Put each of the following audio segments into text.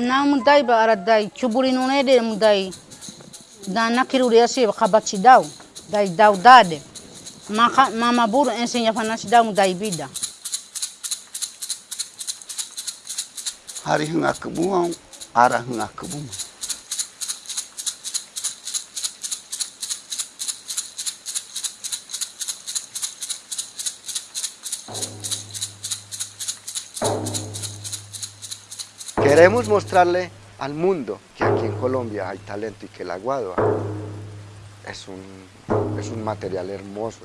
namudai ba aradai chuburi nune de mudai dana kiruri se khabachi dau. Dai dau dade. Maka mama buru ensenya fanasi dau mudai bida. Hari hanga kebuang ara hanga kebum Thank you. Queremos mostrarle al mundo que aquí en Colombia hay talento y que el aguado es un, es un material hermoso.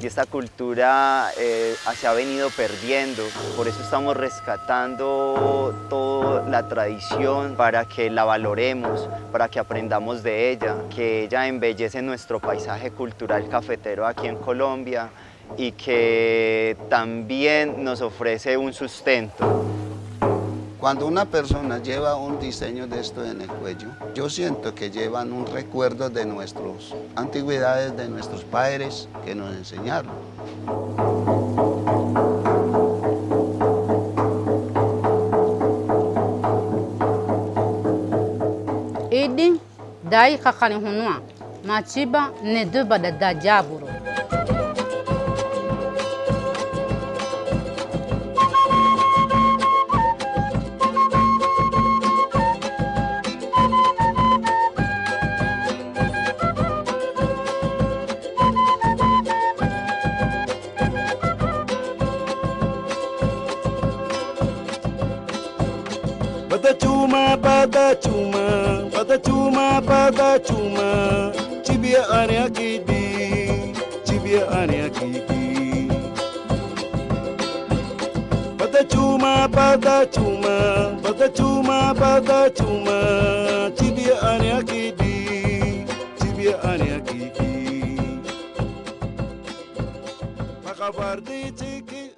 Y esta cultura eh, se ha venido perdiendo, por eso estamos rescatando toda la tradición para que la valoremos, para que aprendamos de ella, que ella embellece nuestro paisaje cultural cafetero aquí en Colombia y que también nos ofrece un sustento. Cuando una persona lleva un diseño de esto en el cuello, yo siento que llevan un recuerdo de nuestras antigüedades, de nuestros padres que nos enseñaron. idi dai kakani hunua machiba ne duba da da Padachuma, Padachuma, Padachuma, Padachuma, Chibia Aniakibi, Chibia Aniakibi. Padachuma, Padachuma, Padachuma, Padachuma, Chibia Aniakibi, Chibia Aniakibi. Makabardi Chiki.